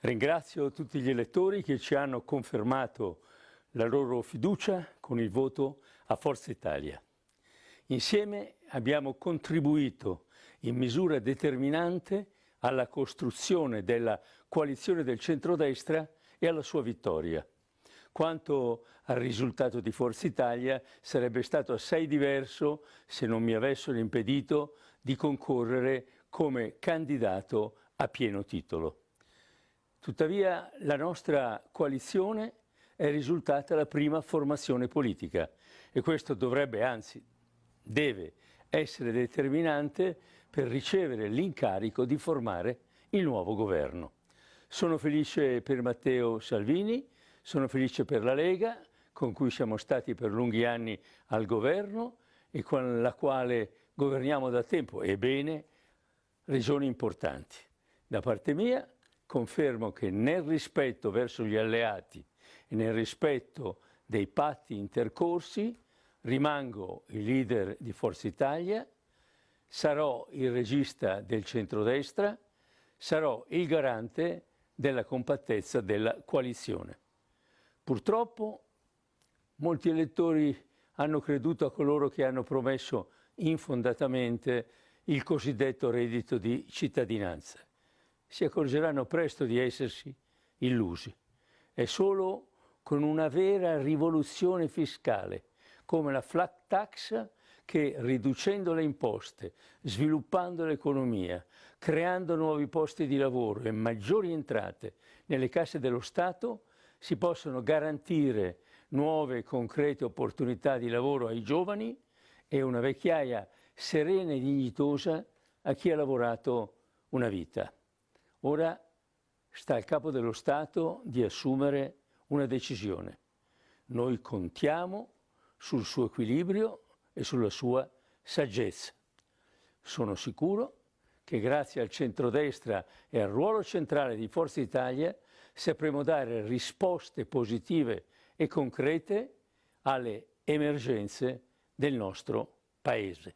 Ringrazio tutti gli elettori che ci hanno confermato la loro fiducia con il voto a Forza Italia. Insieme abbiamo contribuito in misura determinante alla costruzione della coalizione del centrodestra e alla sua vittoria. Quanto al risultato di Forza Italia sarebbe stato assai diverso se non mi avessero impedito di concorrere come candidato a pieno titolo. Tuttavia la nostra coalizione è risultata la prima formazione politica e questo dovrebbe, anzi deve essere determinante per ricevere l'incarico di formare il nuovo governo. Sono felice per Matteo Salvini, sono felice per la Lega, con cui siamo stati per lunghi anni al governo e con la quale governiamo da tempo, e bene, regioni importanti. Da parte mia confermo che nel rispetto verso gli alleati e nel rispetto dei patti intercorsi rimango il leader di Forza Italia, sarò il regista del centrodestra, sarò il garante della compattezza della coalizione. Purtroppo molti elettori hanno creduto a coloro che hanno promesso infondatamente il cosiddetto reddito di cittadinanza si accorgeranno presto di essersi illusi. È solo con una vera rivoluzione fiscale, come la flat tax, che riducendo le imposte, sviluppando l'economia, creando nuovi posti di lavoro e maggiori entrate nelle casse dello Stato, si possono garantire nuove e concrete opportunità di lavoro ai giovani e una vecchiaia serena e dignitosa a chi ha lavorato una vita. Ora sta al capo dello Stato di assumere una decisione. Noi contiamo sul suo equilibrio e sulla sua saggezza. Sono sicuro che grazie al centrodestra e al ruolo centrale di Forza Italia sapremo dare risposte positive e concrete alle emergenze del nostro Paese.